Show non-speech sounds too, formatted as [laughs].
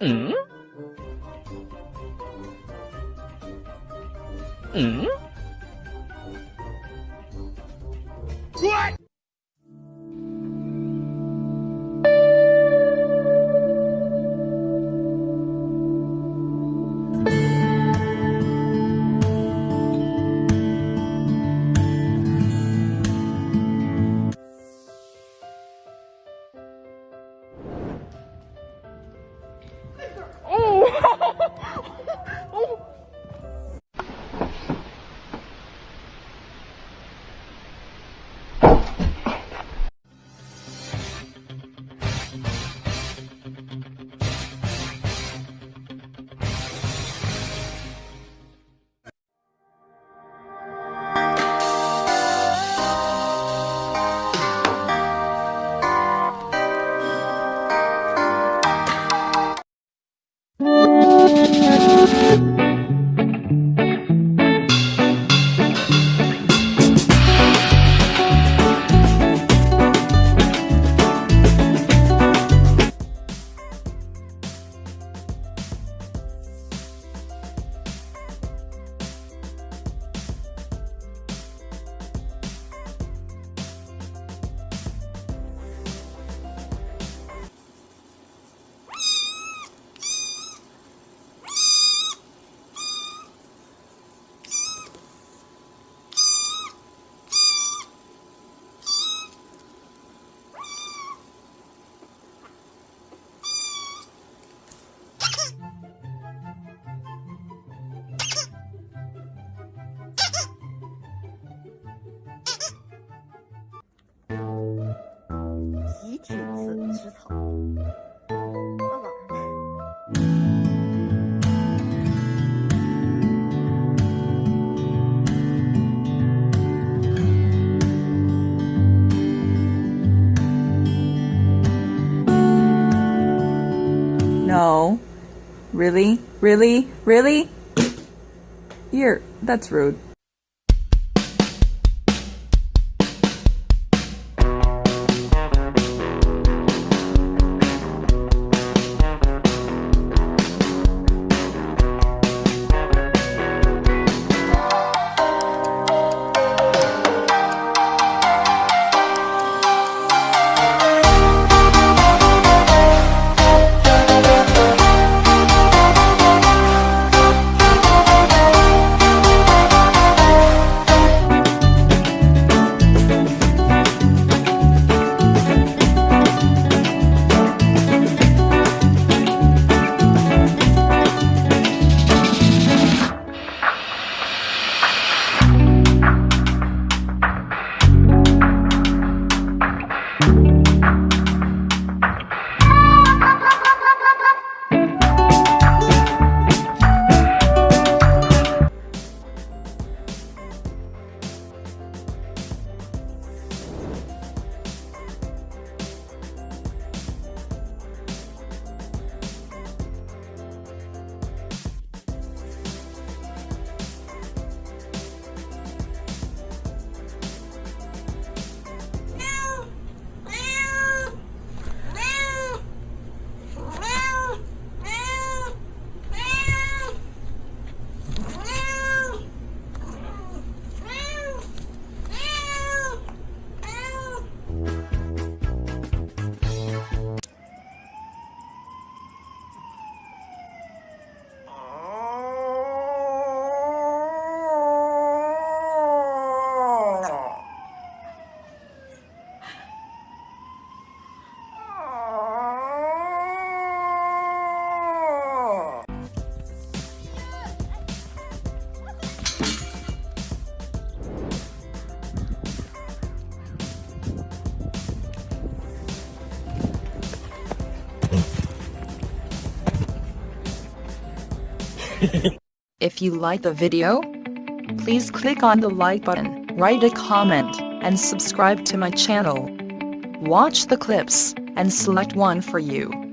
嗯嗯。吃吃草。爸爸。 No. Really? Really? Really? You're. That's rude. [laughs] If you like the video, please click on the like button, write a comment, and subscribe to my channel. Watch the clips, and select one for you.